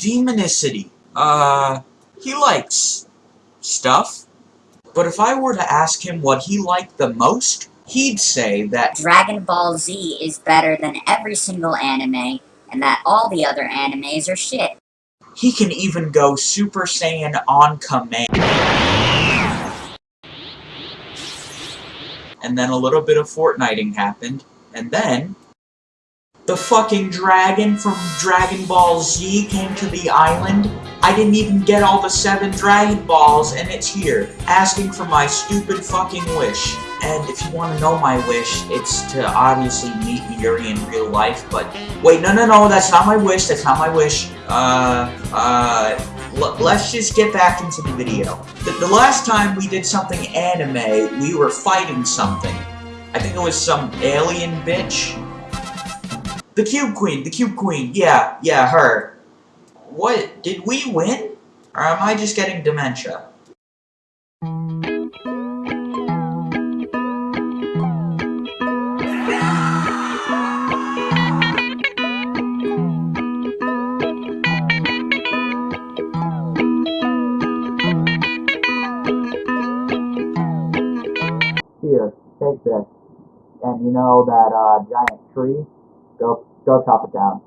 Demonicity. Uh, he likes stuff. But if I were to ask him what he liked the most, he'd say that Dragon Ball Z is better than every single anime, and that all the other animes are shit. he can even go Super Saiyan on command. And then a little bit of Fortniting happened, and then the fucking dragon from Dragon Ball Z came to the island. I didn't even get all the seven Dragon Balls, and it's here, asking for my stupid fucking wish. And if you want to know my wish, it's to obviously meet Yuri in real life, but... Wait, no, no, no, that's not my wish, that's not my wish. Uh, uh, let's just get back into the video. The, the last time we did something anime, we were fighting something. I think it was some alien bitch. The Cube Queen, the Cube Queen, yeah, yeah, her. What, did we win? Or am I just getting dementia? Here, take this. And you know that, uh, giant tree? Go, go chop it down.